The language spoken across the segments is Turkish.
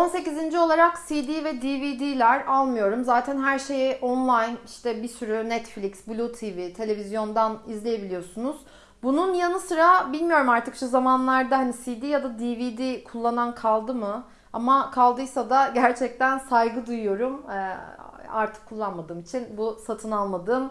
18. olarak CD ve DVD'ler almıyorum. Zaten her şeyi online işte bir sürü Netflix, Blue TV, televizyondan izleyebiliyorsunuz. Bunun yanı sıra bilmiyorum artık şu zamanlarda hani CD ya da DVD kullanan kaldı mı? Ama kaldıysa da gerçekten saygı duyuyorum. Ee, artık kullanmadığım için bu satın almadığım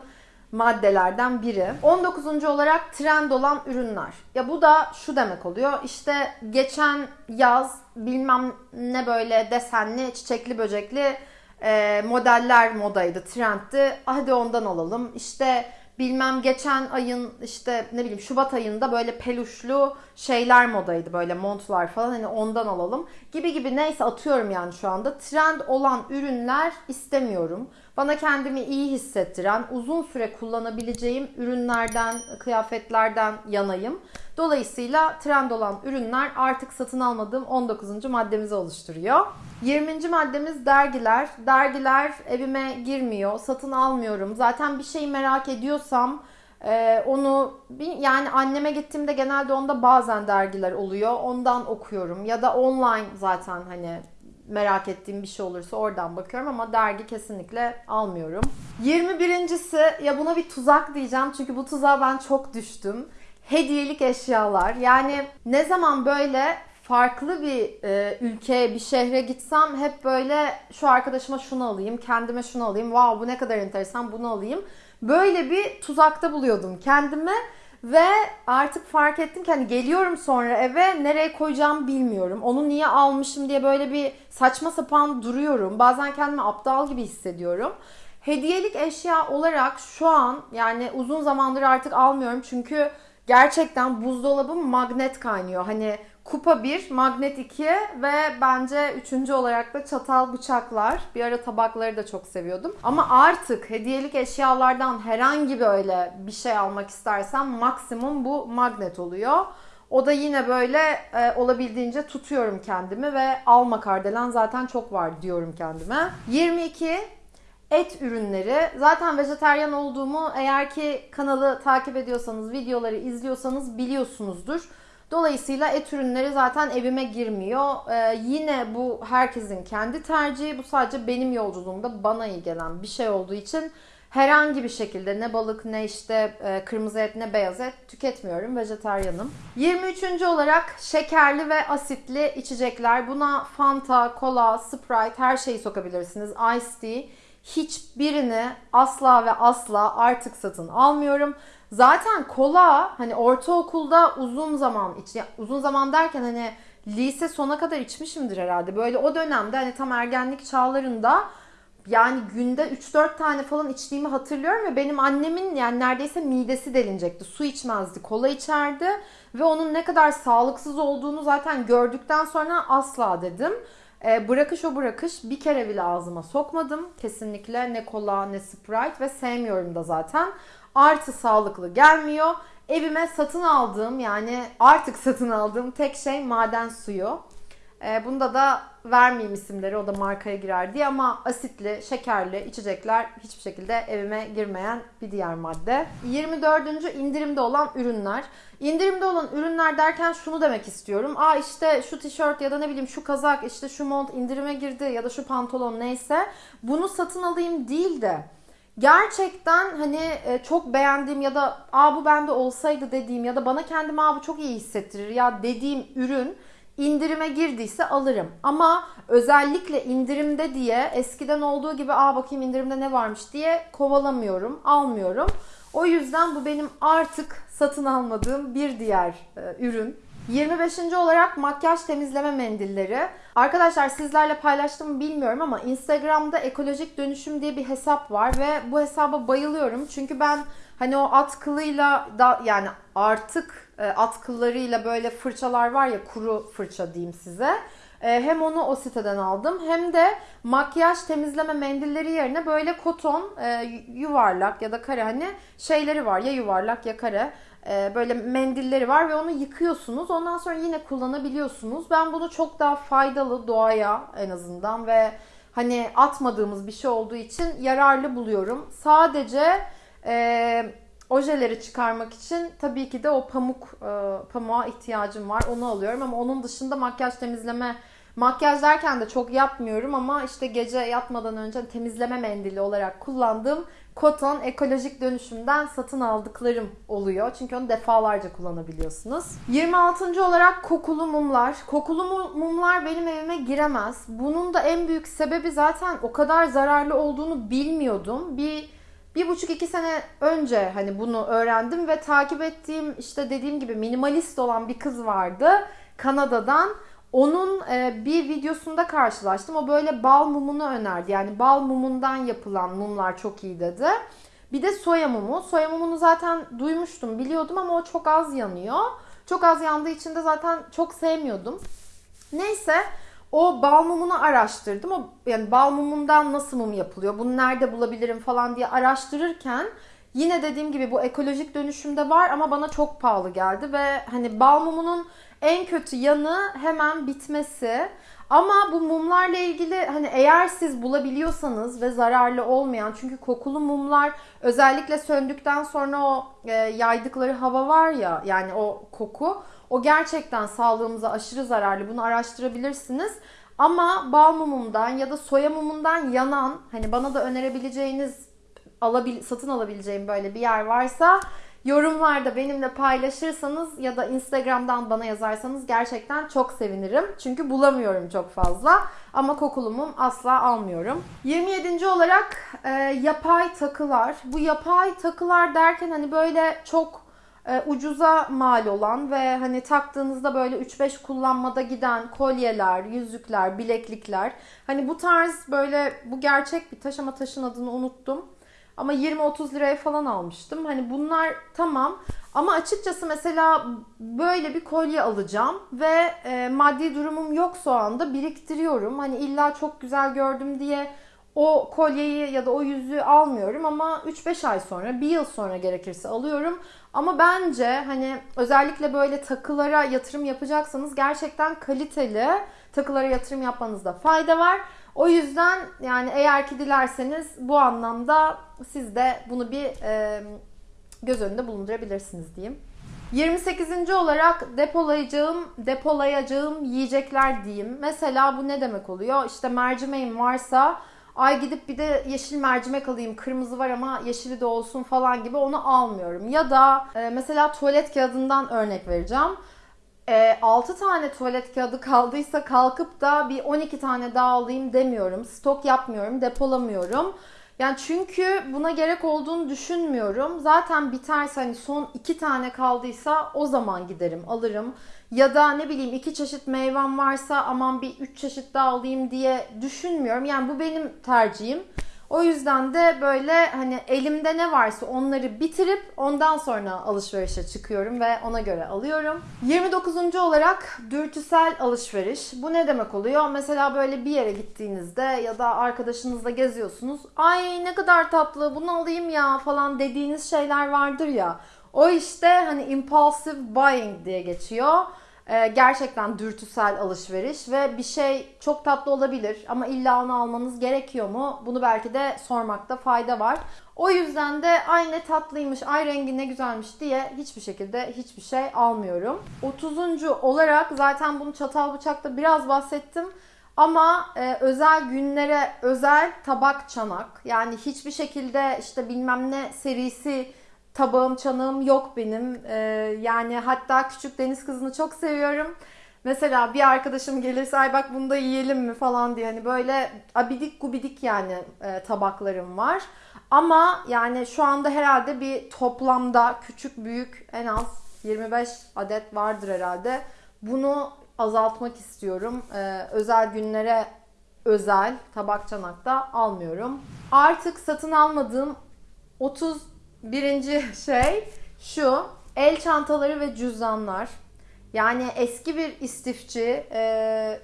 maddelerden biri. 19. olarak trend olan ürünler. Ya bu da şu demek oluyor. İşte geçen yaz bilmem ne böyle desenli, çiçekli, böcekli e, modeller modaydı, trendti. Hadi ondan alalım. İşte bilmem geçen ayın işte ne bileyim Şubat ayında böyle peluşlu şeyler modaydı böyle montlar falan hani ondan alalım gibi gibi neyse atıyorum yani şu anda trend olan ürünler istemiyorum. Bana kendimi iyi hissettiren, uzun süre kullanabileceğim ürünlerden, kıyafetlerden yanayım. Dolayısıyla trend olan ürünler artık satın almadığım 19. maddemizi oluşturuyor. 20. maddemiz dergiler. Dergiler evime girmiyor, satın almıyorum. Zaten bir şeyi merak ediyorsam e, onu yani anneme gittiğimde genelde onda bazen dergiler oluyor. Ondan okuyorum ya da online zaten hani merak ettiğim bir şey olursa oradan bakıyorum ama dergi kesinlikle almıyorum. 21.si ya buna bir tuzak diyeceğim çünkü bu tuzağa ben çok düştüm. Hediyelik eşyalar. Yani ne zaman böyle farklı bir e, ülkeye, bir şehre gitsem hep böyle şu arkadaşıma şunu alayım, kendime şunu alayım. Wow bu ne kadar enteresan bunu alayım. Böyle bir tuzakta buluyordum kendime. Ve artık fark ettim ki hani geliyorum sonra eve nereye koyacağımı bilmiyorum. Onu niye almışım diye böyle bir saçma sapan duruyorum. Bazen kendimi aptal gibi hissediyorum. Hediyelik eşya olarak şu an yani uzun zamandır artık almıyorum çünkü gerçekten buzdolabım magnet kaynıyor. Hani kupa 1, magnet 2 ve bence üçüncü olarak da çatal bıçaklar. Bir ara tabakları da çok seviyordum. Ama artık hediyelik eşyalardan herhangi böyle bir şey almak istersem maksimum bu magnet oluyor. O da yine böyle e, olabildiğince tutuyorum kendimi ve alma kardelen zaten çok var diyorum kendime. 22 et ürünleri. Zaten vejeteryan olduğumu eğer ki kanalı takip ediyorsanız, videoları izliyorsanız biliyorsunuzdur. Dolayısıyla et ürünleri zaten evime girmiyor. Ee, yine bu herkesin kendi tercihi. Bu sadece benim yolculuğumda bana iyi gelen bir şey olduğu için herhangi bir şekilde ne balık ne işte e, kırmızı et ne beyaz et tüketmiyorum. Vejeteryanım. 23. olarak şekerli ve asitli içecekler. Buna Fanta, Cola, Sprite her şeyi sokabilirsiniz. Ice tea. Hiçbirini asla ve asla artık satın almıyorum. Zaten kola hani ortaokulda uzun zaman iç uzun zaman derken hani lise sona kadar içmişimdir herhalde. Böyle o dönemde hani tam ergenlik çağlarında yani günde 3-4 tane falan içtiğimi hatırlıyorum ve benim annemin yani neredeyse midesi delinecekti. Su içmezdi, kola içerdi ve onun ne kadar sağlıksız olduğunu zaten gördükten sonra asla dedim. E, bırakış o bırakış bir kere bile ağzıma sokmadım. Kesinlikle ne kola ne sprite ve sevmiyorum da zaten. Artı sağlıklı gelmiyor. Evime satın aldığım yani artık satın aldığım tek şey maden suyu. E, bunda da vermeyeyim isimleri o da markaya girer diye ama asitli, şekerli içecekler hiçbir şekilde evime girmeyen bir diğer madde. 24. indirimde olan ürünler. İndirimde olan ürünler derken şunu demek istiyorum. Aa işte şu tişört ya da ne bileyim şu kazak, işte şu mont indirime girdi ya da şu pantolon neyse bunu satın alayım değil de gerçekten hani e, çok beğendiğim ya da aa bu bende olsaydı dediğim ya da bana kendimi aa bu çok iyi hissettirir ya dediğim ürün indirime girdiyse alırım. Ama özellikle indirimde diye eskiden olduğu gibi aa bakayım indirimde ne varmış diye kovalamıyorum, almıyorum. O yüzden bu benim artık satın almadığım bir diğer e, ürün. 25. olarak makyaj temizleme mendilleri. Arkadaşlar sizlerle paylaştım bilmiyorum ama Instagram'da ekolojik dönüşüm diye bir hesap var ve bu hesaba bayılıyorum. Çünkü ben hani o at kılıyla da yani artık e, at kıllarıyla böyle fırçalar var ya kuru fırça diyeyim size. E, hem onu o siteden aldım hem de makyaj temizleme mendilleri yerine böyle koton e, yuvarlak ya da kare hani şeyleri var ya yuvarlak ya kare böyle mendilleri var ve onu yıkıyorsunuz. Ondan sonra yine kullanabiliyorsunuz. Ben bunu çok daha faydalı doğaya en azından ve hani atmadığımız bir şey olduğu için yararlı buluyorum. Sadece e, ojeleri çıkarmak için tabii ki de o pamuk e, pamuğa ihtiyacım var. Onu alıyorum ama onun dışında makyaj temizleme Makyaj derken de çok yapmıyorum ama işte gece yatmadan önce temizleme mendili olarak kullandığım Koton ekolojik dönüşümden satın aldıklarım oluyor. Çünkü onu defalarca kullanabiliyorsunuz. 26. olarak kokulu mumlar. Kokulu mumlar benim evime giremez. Bunun da en büyük sebebi zaten o kadar zararlı olduğunu bilmiyordum. Bir bir buçuk iki sene önce hani bunu öğrendim ve takip ettiğim işte dediğim gibi minimalist olan bir kız vardı Kanada'dan. Onun e, bir videosunda karşılaştım. O böyle bal mumunu önerdi. Yani bal mumundan yapılan mumlar çok iyi dedi. Bir de soya mumu. Soya mumunu zaten duymuştum, biliyordum ama o çok az yanıyor. Çok az yandığı için de zaten çok sevmiyordum. Neyse o bal mumunu araştırdım. O yani bal mumundan nasıl mum yapılıyor? Bunu nerede bulabilirim falan diye araştırırken yine dediğim gibi bu ekolojik dönüşümde var ama bana çok pahalı geldi ve hani bal mumunun en kötü yanı hemen bitmesi. Ama bu mumlarla ilgili hani eğer siz bulabiliyorsanız ve zararlı olmayan çünkü kokulu mumlar özellikle söndükten sonra o e, yaydıkları hava var ya yani o koku o gerçekten sağlığımıza aşırı zararlı. Bunu araştırabilirsiniz. Ama bal mumundan ya da soya mumundan yanan hani bana da önerebileceğiniz alabil, satın alabileceğim böyle bir yer varsa Yorumlarda benimle paylaşırsanız ya da Instagram'dan bana yazarsanız gerçekten çok sevinirim. Çünkü bulamıyorum çok fazla. Ama kokulumum asla almıyorum. 27. olarak e, yapay takılar. Bu yapay takılar derken hani böyle çok e, ucuza mal olan ve hani taktığınızda böyle 3-5 kullanmada giden kolyeler, yüzükler, bileklikler. Hani bu tarz böyle bu gerçek bir taş ama taşın adını unuttum. Ama 20-30 liraya falan almıştım. Hani bunlar tamam. Ama açıkçası mesela böyle bir kolye alacağım ve e, maddi durumum yok o anda biriktiriyorum. Hani illa çok güzel gördüm diye o kolyeyi ya da o yüzüğü almıyorum ama 3-5 ay sonra, bir yıl sonra gerekirse alıyorum. Ama bence hani özellikle böyle takılara yatırım yapacaksanız gerçekten kaliteli takılara yatırım yapmanızda fayda var. O yüzden yani eğer ki dilerseniz bu anlamda siz de bunu bir e, göz önünde bulundurabilirsiniz diyeyim. 28. olarak depolayacağım, depolayacağım yiyecekler diyeyim. Mesela bu ne demek oluyor? İşte mercimeğim varsa ay gidip bir de yeşil mercimek alayım. Kırmızı var ama yeşili de olsun falan gibi onu almıyorum. Ya da e, mesela tuvalet kağıdından örnek vereceğim e, 6 tane tuvalet kağıdı kaldıysa kalkıp da bir 12 tane daha alayım demiyorum. Stok yapmıyorum, depolamıyorum. Yani çünkü buna gerek olduğunu düşünmüyorum. Zaten biterse hani son iki tane kaldıysa o zaman giderim alırım. Ya da ne bileyim iki çeşit meyvem varsa aman bir üç çeşit daha alayım diye düşünmüyorum. Yani bu benim tercihim. O yüzden de böyle hani elimde ne varsa onları bitirip ondan sonra alışverişe çıkıyorum ve ona göre alıyorum. 29. olarak dürtüsel alışveriş. Bu ne demek oluyor? Mesela böyle bir yere gittiğinizde ya da arkadaşınızla geziyorsunuz. Ay ne kadar tatlı bunu alayım ya falan dediğiniz şeyler vardır ya. O işte hani impulsive buying diye geçiyor. Ee, gerçekten dürtüsel alışveriş ve bir şey çok tatlı olabilir ama illa onu almanız gerekiyor mu? Bunu belki de sormakta fayda var. O yüzden de ay ne tatlıymış, ay rengi ne güzelmiş diye hiçbir şekilde hiçbir şey almıyorum. 30. olarak zaten bunu çatal bıçakta biraz bahsettim. Ama e, özel günlere özel tabak çanak yani hiçbir şekilde işte bilmem ne serisi tabağım, çanağım yok benim. Ee, yani hatta küçük deniz kızını çok seviyorum. Mesela bir arkadaşım gelirse ay bak bunu da yiyelim mi falan diye hani böyle abidik gubidik yani e, tabaklarım var. Ama yani şu anda herhalde bir toplamda küçük büyük en az 25 adet vardır herhalde. Bunu azaltmak istiyorum. Ee, özel günlere özel tabak çanakta almıyorum. Artık satın almadığım 30 Birinci şey şu. El çantaları ve cüzdanlar. Yani eski bir istifçi, e,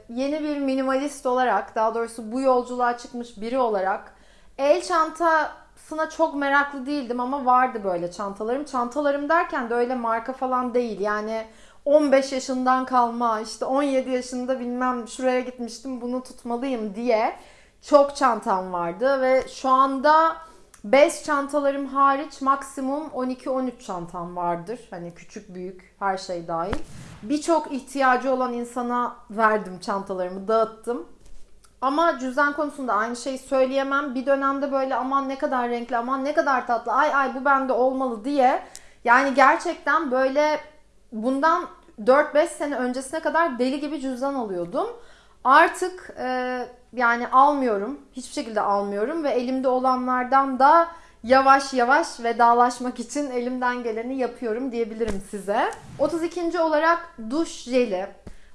yeni bir minimalist olarak, daha doğrusu bu yolculuğa çıkmış biri olarak el çantasına çok meraklı değildim ama vardı böyle çantalarım. Çantalarım derken de öyle marka falan değil. Yani 15 yaşından kalma, işte 17 yaşında bilmem şuraya gitmiştim bunu tutmalıyım diye çok çantam vardı ve şu anda Bez çantalarım hariç maksimum 12-13 çantam vardır. Hani küçük büyük her şey dahil. Birçok ihtiyacı olan insana verdim çantalarımı, dağıttım. Ama cüzdan konusunda aynı şeyi söyleyemem. Bir dönemde böyle aman ne kadar renkli, aman ne kadar tatlı, ay ay bu bende olmalı diye. Yani gerçekten böyle bundan 4-5 sene öncesine kadar deli gibi cüzdan alıyordum. Artık e, yani almıyorum. Hiçbir şekilde almıyorum ve elimde olanlardan da yavaş yavaş vedalaşmak için elimden geleni yapıyorum diyebilirim size. 32. olarak duş jeli.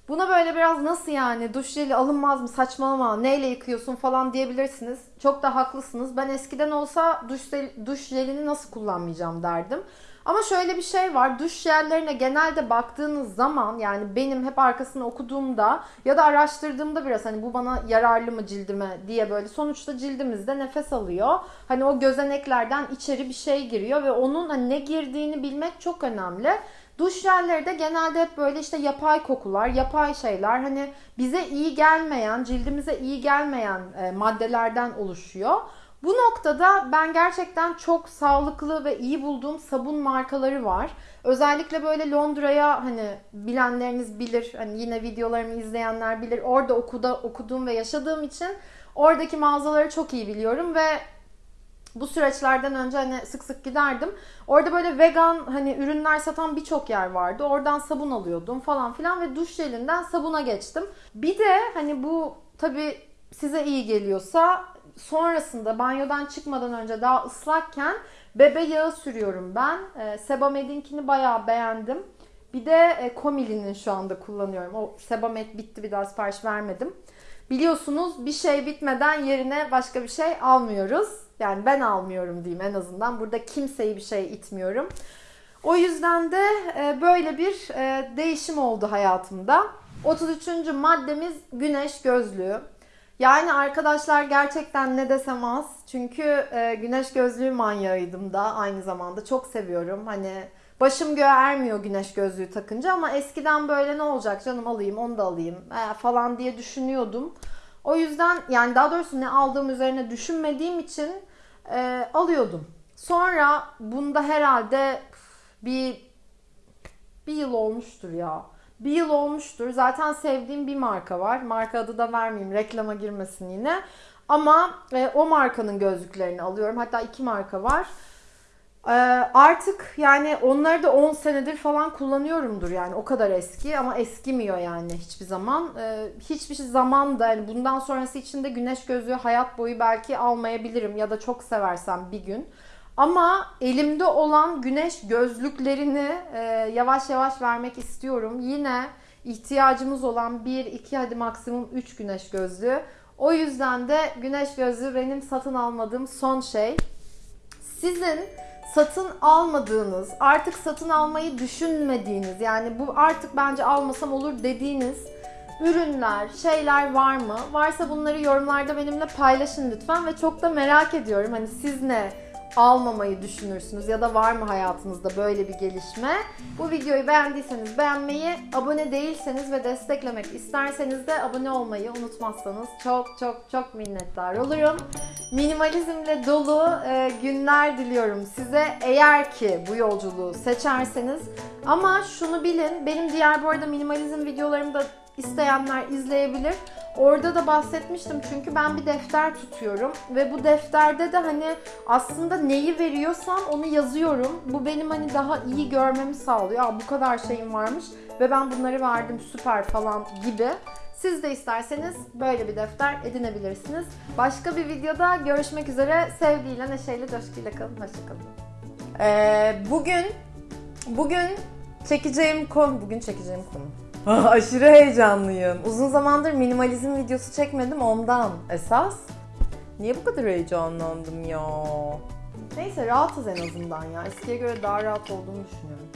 Buna böyle biraz nasıl yani duş jeli alınmaz mı saçmalama neyle yıkıyorsun falan diyebilirsiniz. Çok da haklısınız. Ben eskiden olsa duş, duş jelini nasıl kullanmayacağım derdim. Ama şöyle bir şey var. Duş jellerine genelde baktığınız zaman yani benim hep arkasını okuduğumda ya da araştırdığımda biraz hani bu bana yararlı mı cildime diye böyle sonuçta cildimizde nefes alıyor. Hani o gözeneklerden içeri bir şey giriyor ve onun hani ne girdiğini bilmek çok önemli. Duş jelleri de genelde hep böyle işte yapay kokular, yapay şeyler hani bize iyi gelmeyen, cildimize iyi gelmeyen e, maddelerden oluşuyor. Bu noktada ben gerçekten çok sağlıklı ve iyi bulduğum sabun markaları var. Özellikle böyle Londra'ya hani bilenleriniz bilir. Hani yine videolarımı izleyenler bilir. Orada okuda okuduğum ve yaşadığım için oradaki mağazaları çok iyi biliyorum ve bu süreçlerden önce hani sık sık giderdim. Orada böyle vegan hani ürünler satan birçok yer vardı. Oradan sabun alıyordum falan filan ve duş jelinden sabuna geçtim. Bir de hani bu tabi size iyi geliyorsa sonrasında banyodan çıkmadan önce daha ıslakken bebe yağı sürüyorum ben. E, Sebamed'inkini bayağı beğendim. Bir de e, Komili'nin şu anda kullanıyorum. O Sebamed bitti bir daha sipariş vermedim. Biliyorsunuz bir şey bitmeden yerine başka bir şey almıyoruz. Yani ben almıyorum diyeyim en azından. Burada kimseyi bir şey itmiyorum. O yüzden de e, böyle bir e, değişim oldu hayatımda. 33. maddemiz güneş gözlüğü. Yani arkadaşlar gerçekten ne desem az. Çünkü e, güneş gözlüğü manyağıydım da aynı zamanda. Çok seviyorum. Hani başım göğe ermiyor güneş gözlüğü takınca ama eskiden böyle ne olacak canım alayım onu da alayım e, falan diye düşünüyordum. O yüzden yani daha doğrusu ne aldığım üzerine düşünmediğim için e, alıyordum. Sonra bunda herhalde bir bir yıl olmuştur ya. Bir yıl olmuştur. Zaten sevdiğim bir marka var. Marka adı da vermeyeyim. Reklama girmesin yine. Ama e, o markanın gözlüklerini alıyorum. Hatta iki marka var. E, artık yani onları da 10 senedir falan kullanıyorumdur yani. O kadar eski ama eskimiyor yani hiçbir zaman. E, hiçbir zaman da yani bundan sonrası için de güneş gözlüğü hayat boyu belki almayabilirim. Ya da çok seversem bir gün. Ama elimde olan güneş gözlüklerini e, yavaş yavaş vermek istiyorum. Yine ihtiyacımız olan 1, 2 hadi maksimum 3 güneş gözlüğü. O yüzden de güneş gözlüğü benim satın almadığım son şey. Sizin satın almadığınız, artık satın almayı düşünmediğiniz yani bu artık bence almasam olur dediğiniz ürünler, şeyler var mı? Varsa bunları yorumlarda benimle paylaşın lütfen ve çok da merak ediyorum. Hani siz ne almamayı düşünürsünüz ya da var mı hayatınızda böyle bir gelişme? Bu videoyu beğendiyseniz beğenmeyi, abone değilseniz ve desteklemek isterseniz de abone olmayı unutmazsanız çok çok çok minnettar olurum. Minimalizmle dolu e, günler diliyorum size eğer ki bu yolculuğu seçerseniz. Ama şunu bilin, benim diğer bu arada minimalizm videolarımı da isteyenler izleyebilir. Orada da bahsetmiştim çünkü ben bir defter tutuyorum ve bu defterde de hani aslında neyi veriyorsam onu yazıyorum. Bu benim hani daha iyi görmemi sağlıyor. Aa, bu kadar şeyim varmış ve ben bunları verdim süper falan gibi. Siz de isterseniz böyle bir defter edinebilirsiniz. Başka bir videoda görüşmek üzere. Sevgiyle, neşeyle, coşkuyla kalın. Hoşçakalın. Ee, bugün, bugün çekeceğim konu, bugün çekeceğim konu. Aşırı heyecanlıyım. Uzun zamandır minimalizm videosu çekmedim ondan esas. Niye bu kadar heyecanlandım ya? Neyse rahatız en azından ya. Eskiye göre daha rahat olduğumu düşünüyorum.